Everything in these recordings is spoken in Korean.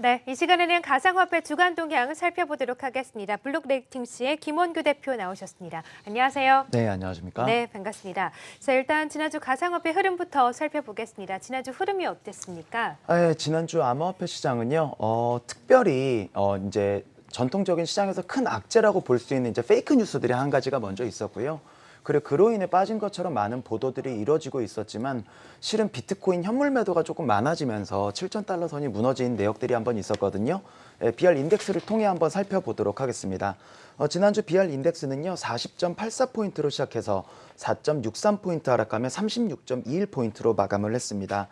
네, 이 시간에는 가상화폐 주간 동향 살펴보도록 하겠습니다. 블록 레이팅스의 김원규 대표 나오셨습니다. 안녕하세요. 네, 안녕하십니까? 네, 반갑습니다. 자, 일단 지난주 가상화폐 흐름부터 살펴보겠습니다. 지난주 흐름이 어땠습니까? 네, 지난주 암호화폐 시장은요, 어, 특별히 어, 이제 전통적인 시장에서 큰 악재라고 볼 수 있는 이제 fake news들이 한 가지가 먼저 있었고요. 그리고 그로 인해 빠진 것처럼 많은 보도들이 이루어지고 있었지만 실은 비트코인 현물 매도가 조금 많아지면서 7천 달러 선이 무너진 내역들이 한번 있었거든요. 예, BR 인덱스를 통해 한번 살펴보도록 하겠습니다. 어, 지난주 BR 인덱스는요 40.84포인트로 시작해서 4.63포인트 하락하며 36.21포인트로 마감을 했습니다.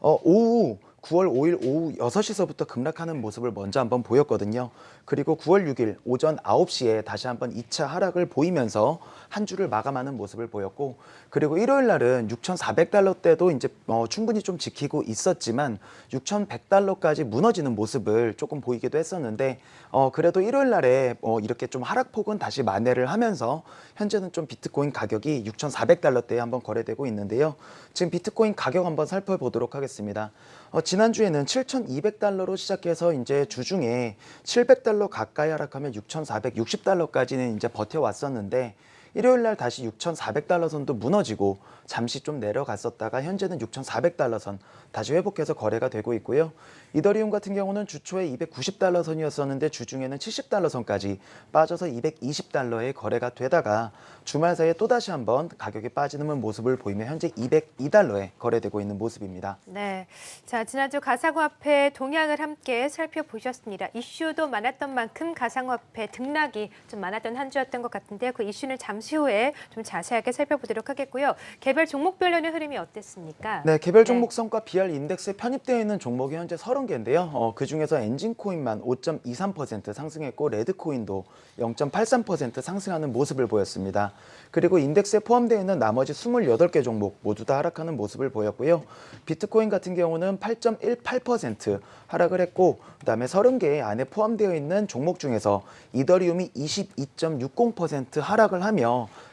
어, 오후 9월 5일 오후 6시서부터 급락하는 모습을 먼저 한번 보였거든요. 그리고 9월 6일 오전 9시에 다시 한번 2차 하락을 보이면서 한 주를 마감하는 모습을 보였고 그리고 일요일 날은 6,400달러대도 이제 어, 충분히 좀 지키고 있었지만 6,100달러까지 무너지는 모습을 조금 보이기도 했었는데 어, 그래도 일요일 날에 어, 이렇게 좀 하락폭은 다시 만회를 하면서 현재는 좀 비트코인 가격이 6,400달러대에 한번 거래되고 있는데요. 지금 비트코인 가격 한번 살펴보도록 하겠습니다. 어, 지난주에는 7,200달러로 시작해서 이제 주중에 700달러 가까이 하락하면 6,460달러까지는 이제 버텨왔었는데 일요일 날 다시 6,400달러 선도 무너지고 잠시 좀 내려갔었다가 현재는 6,400달러 선 다시 회복해서 거래가 되고 있고요. 이더리움 같은 경우는 주초에 290달러 선이었었는데 주중에는 70달러 선까지 빠져서 220달러에 거래가 되다가 주말 사이에 또다시 한번 가격이 빠지는 모습을 보이며 현재 202달러에 거래되고 있는 모습입니다. 네, 자 지난주 가상화폐 동향을 함께 살펴보셨습니다. 이슈도 많았던 만큼 가상화폐 등락이 좀 많았던 한 주였던 것 같은데 그 이슈는 잠시 후에 좀 자세하게 살펴보도록 하겠고요. 개별 종목별로는 흐름이 어땠습니까? 네, 개별 종목 성과 BR 인덱스에 편입되어 있는 종목이 현재 30개인데요. 어, 그중에서 엔진코인만 5.23% 상승했고 레드코인도 0.83% 상승하는 모습을 보였습니다. 그리고 인덱스에 포함되어 있는 나머지 28개 종목 모두 다 하락하는 모습을 보였고요. 비트코인 같은 경우는 8.18% 하락을 했고 그다음에 30개 안에 포함되어 있는 종목 중에서 이더리움이 22.60% 하락을 하며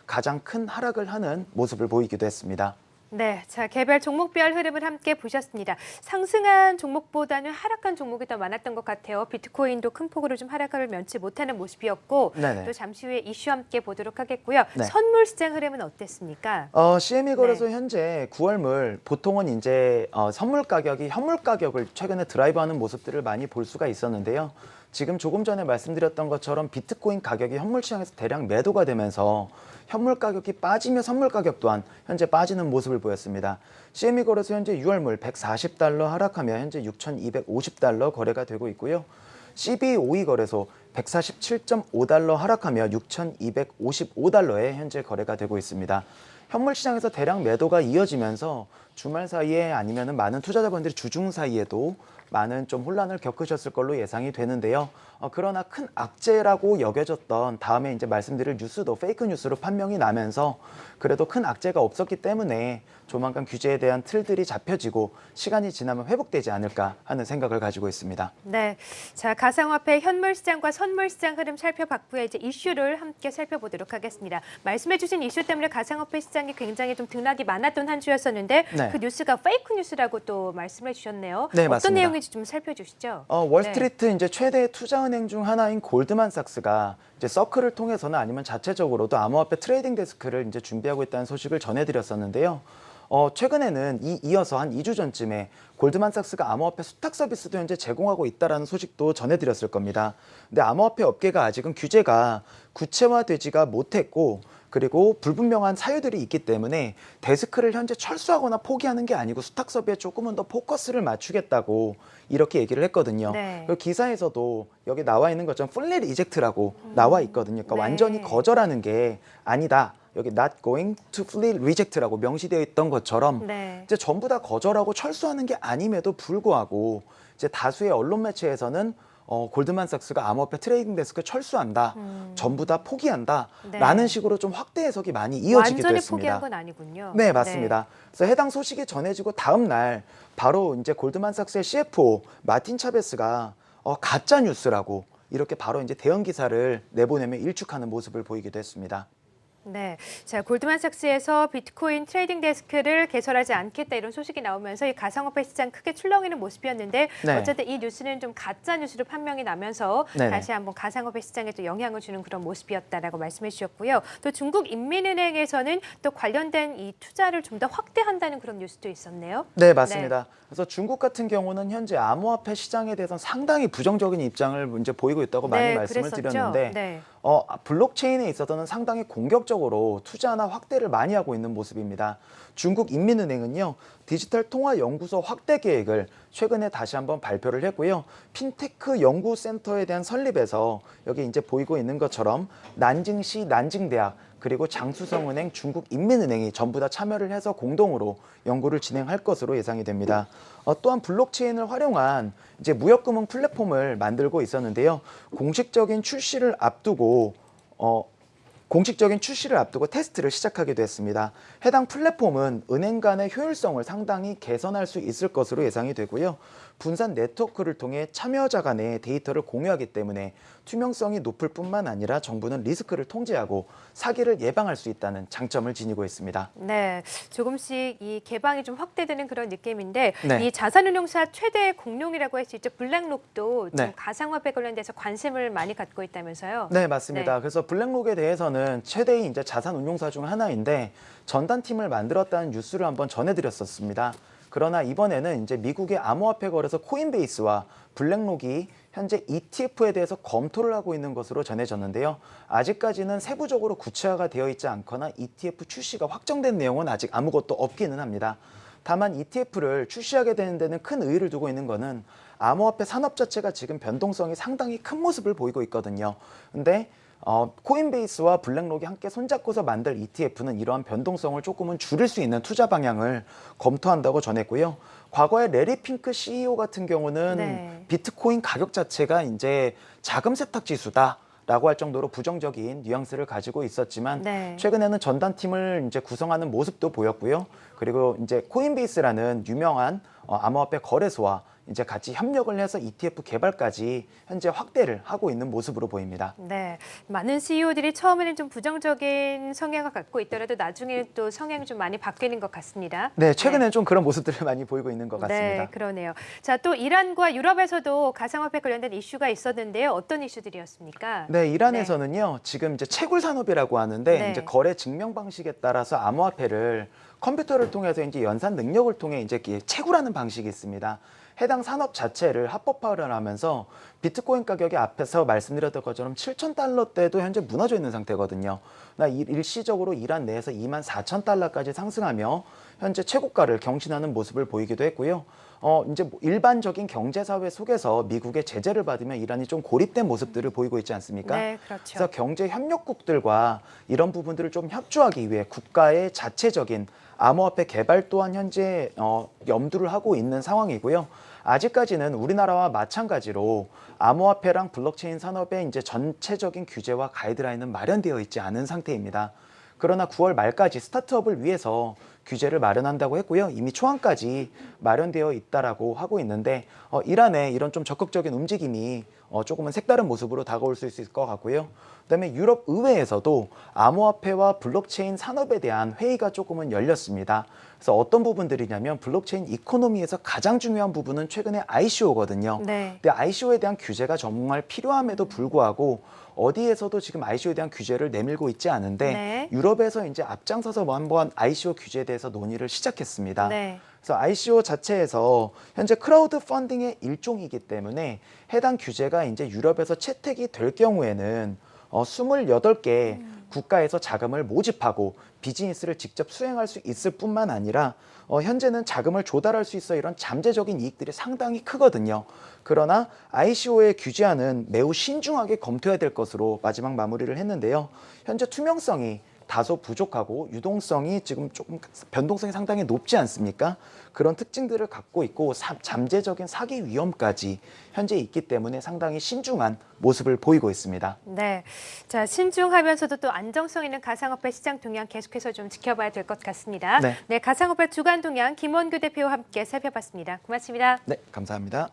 가장 큰 하락을 하는 모습을 보이기도 했습니다. 네, 자 개별 종목별 흐름을 함께 보셨습니다. 상승한 종목보다는 하락한 종목이 더 많았던 것 같아요. 비트코인도 큰 폭으로 좀 하락을 면치 못하는 모습이었고 네네. 또 잠시 후에 이슈 함께 보도록 하겠고요. 네. 선물 시장 흐름은 어땠습니까? 어, CME 거래소 현재 9월물 보통은 이제 어, 선물 가격이 현물 가격을 최근에 드라이브하는 모습들을 많이 볼 수가 있었는데요. 지금 조금 전에 말씀드렸던 것처럼 비트코인 가격이 현물 시장에서 대량 매도가 되면서 현물 가격이 빠지며 선물 가격 또한 현재 빠지는 모습을 보였습니다. CME 거래소 현재 6월물 140달러 하락하며 현재 6,250달러 거래가 되고 있고요. CB52 거래소 147.5달러 하락하며 6,255달러에 현재 거래가 되고 있습니다. 현물 시장에서 대량 매도가 이어지면서 주말 사이에 아니면 많은 투자자분들이 주중 사이에도 많은 좀 혼란을 겪으셨을 걸로 예상이 되는데요. 어, 그러나 큰 악재라고 여겨졌던 다음에 이제 말씀드릴 뉴스도 fake news로 판명이 나면서 그래도 큰 악재가 없었기 때문에 조만간 규제에 대한 틀들이 잡혀지고 시간이 지나면 회복되지 않을까 하는 생각을 가지고 있습니다. 네, 자 가상화폐 현물 시장과 선물 시장 흐름 살펴봤고요. 이제 이슈를 함께 살펴보도록 하겠습니다. 말씀해주신 이슈 때문에 가상화폐 시장이 굉장히 좀 등락이 많았던 한 주였었는데 네. 그 뉴스가 fake news라고 또 말씀해 주셨네요. 네, 어떤 맞습니다. 내용인지 좀 살펴주시죠. 어, 월스트리트 이제 최대 투자은행 중 하나인 골드만삭스가 이제 서클을 통해서는 아니면 자체적으로도 암호화폐 trading desk를 이제 준비하고 있다는 소식을 전해드렸었는데요. 어, 최근에는 이, 이어서 한 2주 전쯤에 골드만삭스가 암호화폐 수탁 서비스도 현재 제공하고 있다는 소식도 전해드렸을 겁니다. 근데 암호화폐 업계가 아직은 규제가 구체화되지가 못했고 그리고 불분명한 사유들이 있기 때문에 desk를 현재 철수하거나 포기하는 게 아니고 수탁 서비스에 조금은 더 포커스를 맞추겠다고 이렇게 얘기를 했거든요. 네. 그 기사에서도 여기 나와 있는 것처럼 fully reject라고 나와 있거든요. 그러니까 네. 완전히 거절하는 게 아니다. 여기 not going to fully reject라고 명시되어 있던 것처럼 네. 이제 전부 다 거절하고 철수하는 게 아님에도 불구하고 이제 다수의 언론 매체에서는 어, 골드만삭스가 암호화폐 trading desk 철수한다, 전부 다 포기한다, 음. 네. 라는 식으로 좀 확대 해석이 많이 이어지기도 완전히 했습니다. 포기한 건 아니군요. 네, 맞습니다. 그래서 해당 소식이 전해지고 다음 날 바로 이제 골드만삭스의 CFO 마틴 차베스가 어, 가짜 뉴스라고 이렇게 바로 이제 대응 기사를 내보내며 일축하는 모습을 보이기도 했습니다. 네, 자 골드만삭스에서 비트코인 trading desk를 개설하지 않겠다 이런 소식이 나오면서 이 가상화폐 시장 크게 출렁이는 모습이었는데 네. 어쨌든 이 뉴스는 좀 가짜 뉴스로 판명이 나면서 네네. 다시 한번 가상화폐 시장에 또 영향을 주는 그런 모습이었다라고 말씀해 주셨고요. 또 중국 인민은행에서는 또 관련된 이 투자를 좀 더 확대한다는 그런 뉴스도 있었네요. 네, 맞습니다. 그래서 중국 같은 경우는 현재 암호화폐 시장에 대해서 상당히 부정적인 입장을 이제 보이고 있다고 많이 네, 말씀을 그랬었죠. 드렸는데 네. 어, 블록체인에 있어서는 상당히 공격적으로 투자나 확대를 많이 하고 있는 모습입니다. 중국 인민은행은요, 디지털 통화 연구소 확대 계획을 최근에 다시 한번 발표를 했고요. 핀테크 연구센터에 대한 설립에서 여기 이제 보이고 있는 것처럼 난징시 난징대학 그리고 장수성은행, 중국인민은행이 전부 다 참여를 해서 공동으로 연구를 진행할 것으로 예상이 됩니다. 어, 또한 블록체인을 활용한 이제 무역금융 플랫폼을 만들고 있었는데요. 공식적인 출시를 앞두고 어, 공식적인 출시를 앞두고 테스트를 시작하기도 했습니다. 해당 플랫폼은 은행 간의 효율성을 상당히 개선할 수 있을 것으로 예상이 되고요. 분산 네트워크를 통해 참여자 간의 데이터를 공유하기 때문에 투명성이 높을 뿐만 아니라 정부는 리스크를 통제하고 사기를 예방할 수 있다는 장점을 지니고 있습니다. 네, 조금씩 이 개방이 좀 확대되는 그런 느낌인데 네. 이 자산운용사 최대 공룡이라고 할 수 있죠. 블랙록도 좀 네. 가상화폐 관련돼서 관심을 많이 갖고 있다면서요. 네, 맞습니다. 그래서 블랙록에 대해서는 최대의 이제 자산 운용사 중 하나인데 전단팀을 만들었다는 뉴스를 한번 전해드렸었습니다. 그러나 이번에는 이제 미국의 암호화폐 거래소 코인베이스와 블랙록이 현재 ETF에 대해서 검토를 하고 있는 것으로 전해졌는데요. 아직까지는 세부적으로 구체화가 되어 있지 않거나 ETF 출시가 확정된 내용은 아직 아무것도 없기는 합니다. 다만 ETF를 출시하게 되는 데는 큰 의의를 두고 있는 것은 암호화폐 산업 자체가 지금 변동성이 상당히 큰 모습을 보이고 있거든요. 근데 어, 코인베이스와 블랙록이 함께 손잡고서 만들 ETF는 이러한 변동성을 조금은 줄일 수 있는 투자 방향을 검토한다고 전했고요. 과거에 레리 핑크 CEO 같은 경우는 네. 비트코인 가격 자체가 이제 자금 세탁 지수다. 라고 할 정도로 부정적인 뉘앙스를 가지고 있었지만 네. 최근에는 전단팀을 이제 구성하는 모습도 보였고요. 그리고 이제 코인베이스라는 유명한 어, 암호화폐 거래소와 이제 같이 협력을 해서 ETF 개발까지 현재 확대를 하고 있는 모습으로 보입니다. 네, 많은 CEO들이 처음에는 좀 부정적인 성향을 갖고 있더라도 나중에 또 성향이 좀 많이 바뀌는 것 같습니다. 네, 최근에 좀 그런 모습들을 많이 보이고 있는 것 같습니다. 네, 그러네요. 자, 또 이란과 유럽에서도 가상화폐 관련된 이슈가 있었는데요. 어떤 이슈들이었습니까? 네, 이란에서는요, 지금 이제 채굴 산업이라고 하는데 네. 이제 거래 증명 방식에 따라서 암호화폐를 컴퓨터를 통해서 이제 연산 능력을 통해 이제 채굴하는 방식이 있습니다. 해당 산업 자체를 합법화를 하면서 비트코인 가격이 앞에서 말씀드렸던 것처럼 7천 달러대도 현재 무너져 있는 상태거든요. 나 일- 일시적으로 이란 내에서 2만 4천 달러까지 상승하며 현재 최고가를 경신하는 모습을 보이기도 했고요. 어, 이제 뭐 일반적인 경제 사회 속에서 미국의 제재를 받으면 이란이 좀 고립된 모습들을 보이고 있지 않습니까? 네, 그렇죠. 그래서 경제 협력국들과 이런 부분들을 좀 협조하기 위해 국가의 자체적인 암호화폐 개발 또한 현재 어, 염두를 하고 있는 상황이고요. 아직까지는 우리나라와 마찬가지로 암호화폐랑 블록체인 산업의 이제 전체적인 규제와 가이드라인은 마련되어 있지 않은 상태입니다. 그러나 9월 말까지 스타트업을 위해서 규제를 마련한다고 했고요. 이미 초안까지 마련되어 있다라고 하고 있는데 어, 이란의 이런 좀 적극적인 움직임이 어, 조금은 색다른 모습으로 다가올 수 있을 것 같고요. 그다음에 유럽 의회에서도 암호화폐와 블록체인 산업에 대한 회의가 조금은 열렸습니다. 그래서 어떤 부분들이냐면 블록체인 economy에서 가장 중요한 부분은 최근에 ICO거든요. 네. 근데 ICO에 대한 규제가 정말 필요함에도 불구하고 어디에서도 지금 ICO에 대한 규제를 내밀고 있지 않은데 네. 유럽에서 이제 앞장서서 뭐 한번 ICO 규제에 대해서 논의를 시작했습니다. 네. 그래서 ICO 자체에서 현재 크라우드 펀딩의 일종이기 때문에 해당 규제가 이제 유럽에서 채택이 될 경우에는 어, 28개 국가에서 자금을 모집하고 비즈니스를 직접 수행할 수 있을 뿐만 아니라 어, 현재는 자금을 조달할 수 있어 이런 잠재적인 이익들이 상당히 크거든요. 그러나 ICO의 규제안은 매우 신중하게 검토해야 될 것으로 마지막 마무리를 했는데요. 현재 투명성이 다소 부족하고 유동성이 지금 조금 변동성이 상당히 높지 않습니까? 그런 특징들을 갖고 있고 사- 잠재적인 사기 위험까지 현재 있기 때문에 상당히 신중한 모습을 보이고 있습니다. 네. 자, 신중하면서도 또 안정성 있는 가상화폐 시장 동향 계속해서 좀 지켜봐야 될 것 같습니다. 네. 네, 가상화폐 주간 동향 김원규 대표와 함께 살펴봤습니다. 고맙습니다. 네, 감사합니다.